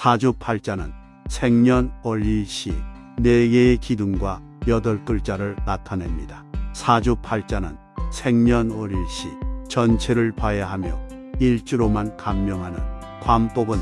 사주팔자는 생년 월일시 네 개의 기둥과 여덟 글자를 나타냅니다. 사주팔자는 생년 월일시 전체를 봐야 하며 일주로만 감명하는 관법은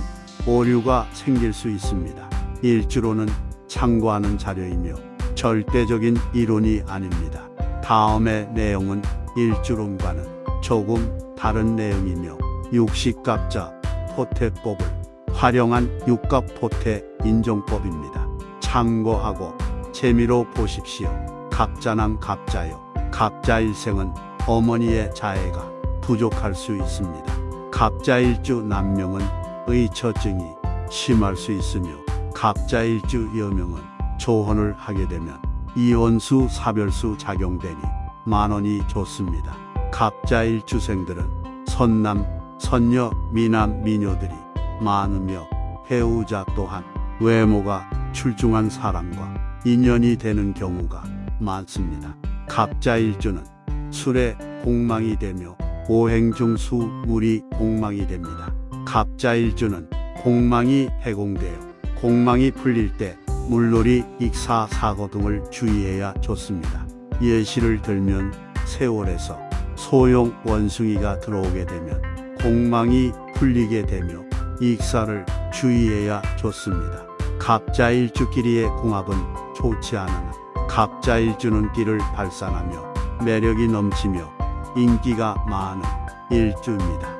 오류가 생길 수 있습니다. 일주로는 참고하는 자료이며 절대적인 이론이 아닙니다. 다음의 내용은 일주론과는 조금 다른 내용이며 육식갑자 포태법을 활용한 육갑포태 인종법입니다. 참고하고 재미로 보십시오. 갑자남 갑자요. 갑자 일생은 어머니의 자해가 부족할 수 있습니다. 갑자일주 남명은 의처증이 심할 수 있으며 갑자일주 여명은 조혼을 하게 되면 이혼수 사별수 작용되니 만원이 좋습니다. 갑자일주생들은 선남, 선녀, 미남, 미녀들이 많으며 배우자 또한 외모가 출중한 사람과 인연이 되는 경우가 많습니다. 갑자일주는 술에 공망이 되며 오행중수 물이 공망이 됩니다. 갑자일주는 공망이 해공되어 공망이 풀릴 때 물놀이, 익사, 사고 등을 주의해야 좋습니다. 예시를 들면 세월에서 소용 원숭이가 들어오게 되면 공망이 풀리게 되며 익사를 주의해야 좋습니다. 갑자일주끼리의 궁합은 좋지 않으나 갑자일주는 끼를 발산하며 매력이 넘치며 인기가 많은 일주입니다.